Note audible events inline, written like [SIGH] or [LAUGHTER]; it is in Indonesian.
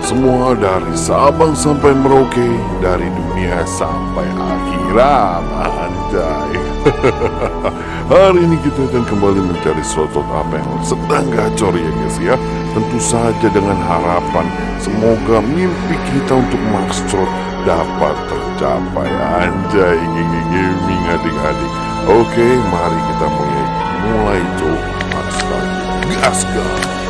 Teman-teman semua dari Sabang sampai Merauke Dari dunia sampai akhirat. Anjay. [LAUGHS] Hari ini kita akan kembali mencari slot-slot apa yang sedang gacor ya guys ya. Tentu saja dengan harapan Semoga mimpi kita untuk Max Slot dapat tercapai. Anjay gigi gaming adik-adik Oke mari kita mulai Mulai tuh Max Slot Gas gas